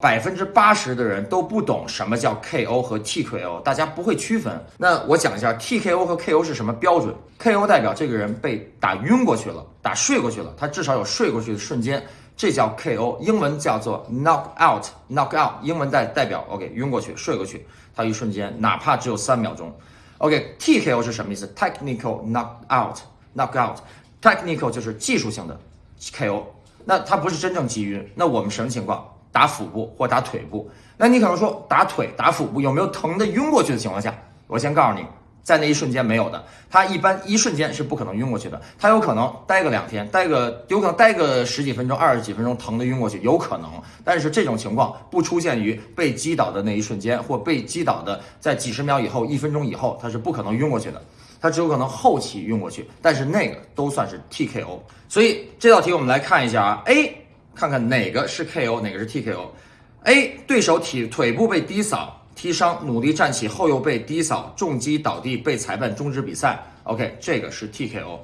百分之八十的人都不懂什么叫 KO 和 TKO，大家不会区分。那我讲一下 TKO 和 KO 是什么标准。KO 代表这个人被打晕过去了，打睡过去了，他至少有睡过去的瞬间，这叫 KO，英文叫做 knock out，knock out，英文代代表 OK 晕过去，睡过去，他一瞬间哪怕只有三秒钟。OK，TKO 是什么意思？Technical knock out，knock out，technical 就是技术性的 KO，那他不是真正击晕。那我们什么情况？打腹部或打腿部，那你可能说打腿、打腹部有没有疼的晕过去的情况下？我先告诉你，在那一瞬间没有的。他一般一瞬间是不可能晕过去的，他有可能待个两天，待个有可能待个十几分钟、二十几分钟，疼的晕过去有可能。但是这种情况不出现于被击倒的那一瞬间，或被击倒的在几十秒以后、一分钟以后，他是不可能晕过去的，他只有可能后期晕过去。但是那个都算是 TKO。所以这道题我们来看一下啊，A。看看哪个是 KO，哪个是 TKO？A 对手体腿部被低扫踢伤，努力站起后又被低扫重击倒地，被裁判终止比赛。OK，这个是 TKO。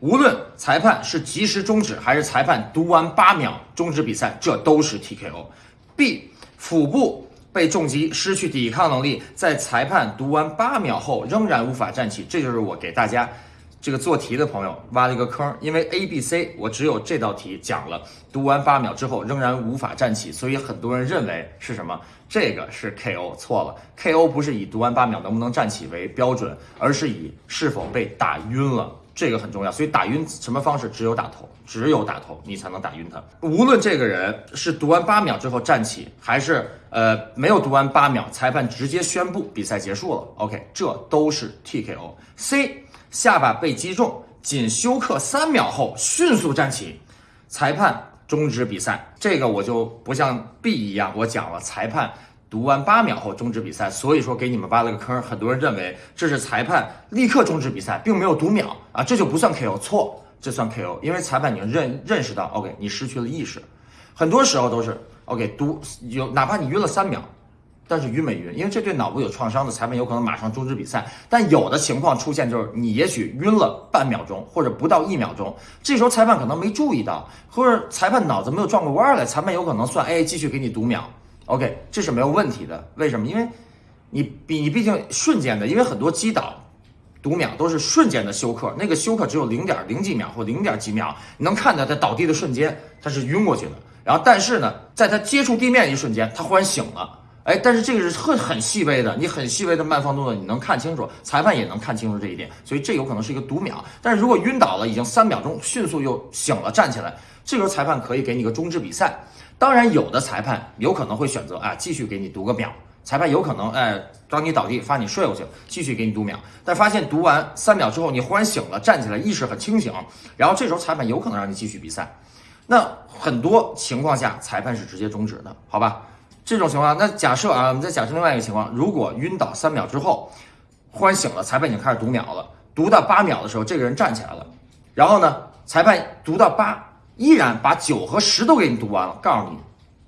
无论裁判是及时终止还是裁判读完八秒终止比赛，这都是 TKO。B 腹部被重击失去抵抗能力，在裁判读完八秒后仍然无法站起，这就是我给大家。这个做题的朋友挖了一个坑，因为 A、B、C 我只有这道题讲了，读完八秒之后仍然无法站起，所以很多人认为是什么？这个是 KO，错了，KO 不是以读完八秒能不能站起为标准，而是以是否被打晕了，这个很重要。所以打晕什么方式？只有打头，只有打头你才能打晕他。无论这个人是读完八秒之后站起，还是呃没有读完八秒，裁判直接宣布比赛结束了。OK，这都是 TKO。C。下巴被击中，仅休克三秒后迅速站起，裁判终止比赛。这个我就不像 B 一样，我讲了裁判读完八秒后终止比赛，所以说给你们挖了个坑。很多人认为这是裁判立刻终止比赛，并没有读秒啊，这就不算 KO，错，这算 KO，因为裁判已经认认识到，OK，你失去了意识，很多时候都是 OK 读有，哪怕你晕了三秒。但是晕没晕？因为这对脑部有创伤的裁判有可能马上终止比赛。但有的情况出现就是你也许晕了半秒钟或者不到一秒钟，这时候裁判可能没注意到，或者裁判脑子没有转过弯来，裁判有可能算哎继续给你读秒，OK 这是没有问题的。为什么？因为你比你毕竟瞬间的，因为很多击倒读秒都是瞬间的休克，那个休克只有零点零几秒或零点几秒，你能看到他倒地的瞬间他是晕过去的，然后但是呢，在他接触地面一瞬间他忽然醒了。哎，但是这个是很很细微的，你很细微的慢放动作，你能看清楚，裁判也能看清楚这一点，所以这有可能是一个读秒。但是如果晕倒了，已经三秒钟，迅速又醒了，站起来，这时候裁判可以给你个终止比赛。当然，有的裁判有可能会选择啊，继续给你读个秒。裁判有可能哎，当你倒地，发你睡过去，继续给你读秒。但发现读完三秒之后，你忽然醒了，站起来，意识很清醒，然后这时候裁判有可能让你继续比赛。那很多情况下，裁判是直接终止的，好吧？这种情况，那假设啊，我们再假设另外一个情况，如果晕倒三秒之后，忽然醒了，裁判已经开始读秒了，读到八秒的时候，这个人站起来了，然后呢，裁判读到八，依然把九和十都给你读完了，告诉你，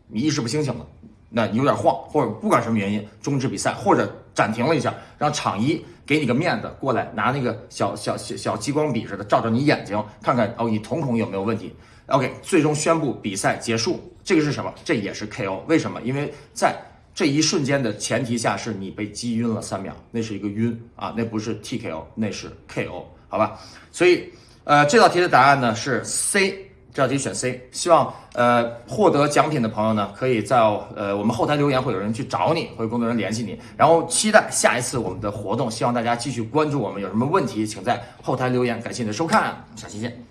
你意识不清醒了，那你有点晃，或者不管什么原因终止比赛，或者暂停了一下，让场医给你个面子，过来拿那个小小小小激光笔似的照照你眼睛，看看哦，你瞳孔有没有问题。OK，最终宣布比赛结束。这个是什么？这也是 KO。为什么？因为在这一瞬间的前提下，是你被击晕了三秒，那是一个晕啊，那不是 TKO，那是 KO，好吧？所以，呃，这道题的答案呢是 C，这道题选 C。希望呃获得奖品的朋友呢，可以在呃我们后台留言，会有人去找你，会有工作人员联系你。然后期待下一次我们的活动，希望大家继续关注我们。有什么问题，请在后台留言。感谢你的收看，下期见。